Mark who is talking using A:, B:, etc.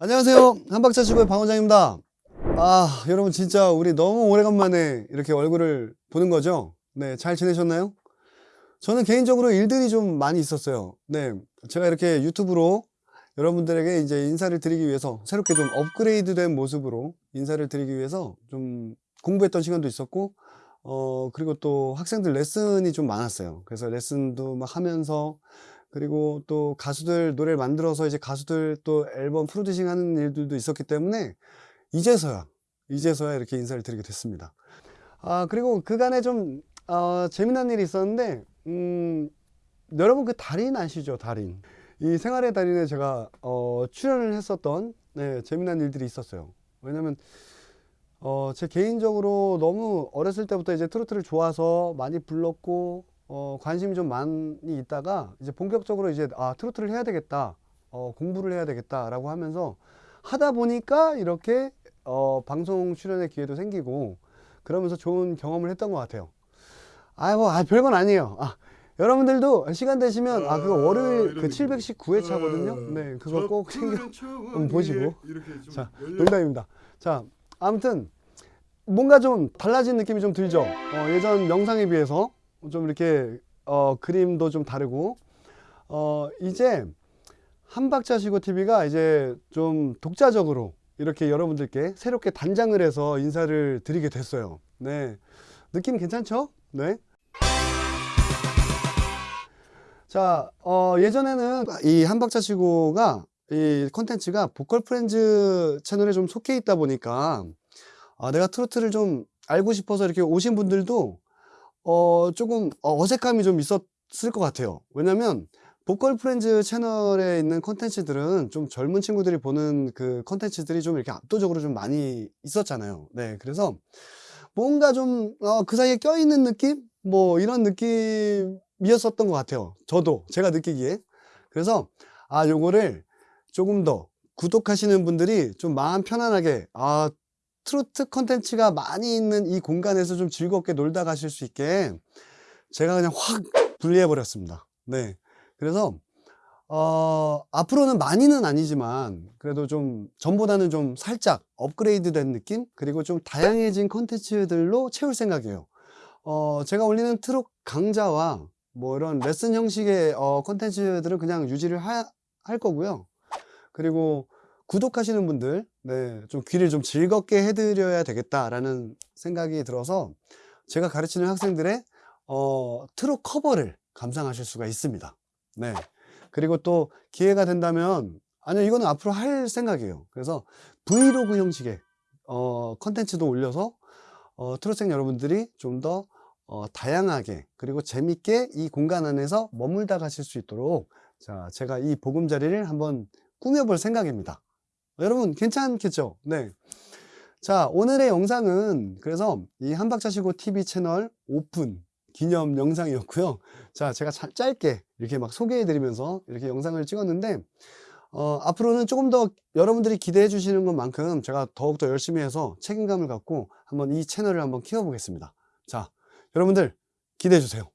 A: 안녕하세요. 한박자 치고의 방원장입니다. 아 여러분 진짜 우리 너무 오래간만에 이렇게 얼굴을 보는 거죠? 네잘 지내셨나요? 저는 개인적으로 일들이 좀 많이 있었어요. 네 제가 이렇게 유튜브로 여러분들에게 이제 인사를 드리기 위해서 새롭게 좀 업그레이드 된 모습으로 인사를 드리기 위해서 좀 공부했던 시간도 있었고 어 그리고 또 학생들 레슨이 좀 많았어요. 그래서 레슨도 막 하면서 그리고 또 가수들 노래를 만들어서 이제 가수들 또 앨범 프로듀싱 하는 일들도 있었기 때문에 이제서야 이제서야 이렇게 인사를 드리게 됐습니다. 아 그리고 그간에 좀 어, 재미난 일이 있었는데 음, 여러분 그 달인 아시죠 달인? 이 생활의 달인에 제가 어, 출연을 했었던 네, 재미난 일들이 있었어요. 왜냐면 어, 제 개인적으로 너무 어렸을 때부터 이제 트로트를 좋아서 많이 불렀고 어, 관심이 좀 많이 있다가 이제 본격적으로 이제 아 트로트를 해야 되겠다 어, 공부를 해야 되겠다 라고 하면서 하다 보니까 이렇게 어, 방송 출연의 기회도 생기고 그러면서 좋은 경험을 했던 것 같아요. 아 뭐 아, 별건 아니에요. 아, 여러분들도 시간 되시면 아 그거 월요일 그 719회 차거든요? 네. 그거 꼭 챙겨 한번 보시고. 자 농담입니다. 자 아무튼 뭔가 좀 달라진 느낌이 좀 들죠? 어, 예전 영상에 비해서 좀 이렇게 어, 그림도 좀 다르고 어, 이제 한박자쉬고 TV가 이제 좀 독자적으로 이렇게 여러분들께 새롭게 단장을 해서 인사를 드리게 됐어요 네 느낌 괜찮죠? 네. 자, 어, 예전에는 이 한박자쉬고가 이 컨텐츠가 보컬 프렌즈 채널에 좀 속해 있다 보니까 아, 내가 트로트를 좀 알고 싶어서 이렇게 오신 분들도 어, 조금 어색함이 좀 있었을 것 같아요. 왜냐면 보컬 프렌즈 채널에 있는 컨텐츠들은 좀 젊은 친구들이 보는 그 컨텐츠들이 좀 이렇게 압도적으로 좀 많이 있었잖아요. 네 그래서 뭔가 좀 그 사이에 껴있는 느낌? 뭐 이런 느낌이었었던 것 같아요. 저도 제가 느끼기에. 그래서 아 요거를 조금 더 구독하시는 분들이 좀 마음 편안하게 아 트로트 컨텐츠가 많이 있는 이 공간에서 좀 즐겁게 놀다 가실 수 있게 제가 그냥 확 분리해 버렸습니다. 네. 그래서 어, 앞으로는 많이는 아니지만 그래도 좀 전보다는 좀 살짝 업그레이드 된 느낌? 그리고 좀 다양해진 컨텐츠들로 채울 생각이에요. 어, 제가 올리는 트롯 강좌와 뭐 이런 레슨 형식의 어, 컨텐츠들은 그냥 유지를 하, 할 거고요. 그리고 구독하시는 분들 네, 좀 귀를 좀 즐겁게 해드려야 되겠다라는 생각이 들어서 제가 가르치는 학생들의 어, 트롯 커버를 감상하실 수가 있습니다. 네. 그리고 또 기회가 된다면 아니요 이거는 앞으로 할 생각이에요. 그래서 브이로그 형식의 어, 컨텐츠도 올려서 어, 트롯생 여러분들이 좀더 어, 다양하게 그리고 재밌게 이 공간 안에서 머물다 가실 수 있도록 자 제가 이 보금자리를 한번 꾸며볼 생각입니다 여러분 괜찮겠죠? 네. 자 오늘의 영상은 그래서 이 한박자시고 TV 채널 오픈 기념 영상이었고요. 자 제가 자, 짧게 이렇게 막 소개해 드리면서 이렇게 영상을 찍었는데 어, 앞으로는 조금 더 여러분들이 기대해 주시는 것만큼 제가 더욱더 열심히 해서 책임감을 갖고 한번 이 채널을 한번 키워 보겠습니다. 자 여러분들 기대해 주세요